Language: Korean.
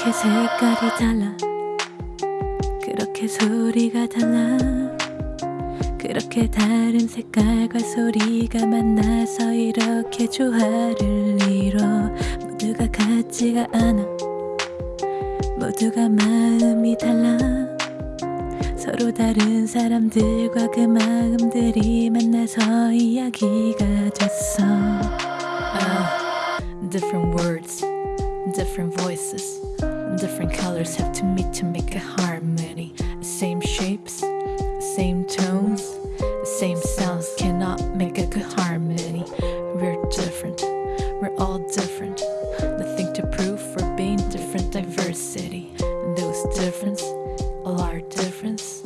그렇게 색깔이 달라. 그렇게 소리가 달라. 그렇게 다른 색깔과 소리가 만나서 이렇게 조화를 이뤄. 모두가 같지가 않아. 모두가 마음이 달라. 서로 다른 사람들과 그 마음들이 만나서 이야기가 됐어. Oh, different words, Different voices, different colors have to meet to make a harmony. Same shapes, same tones, same sounds cannot make a good harmony. We're different, we're all different. Nothing to prove for being different diversity. Those differences all our difference.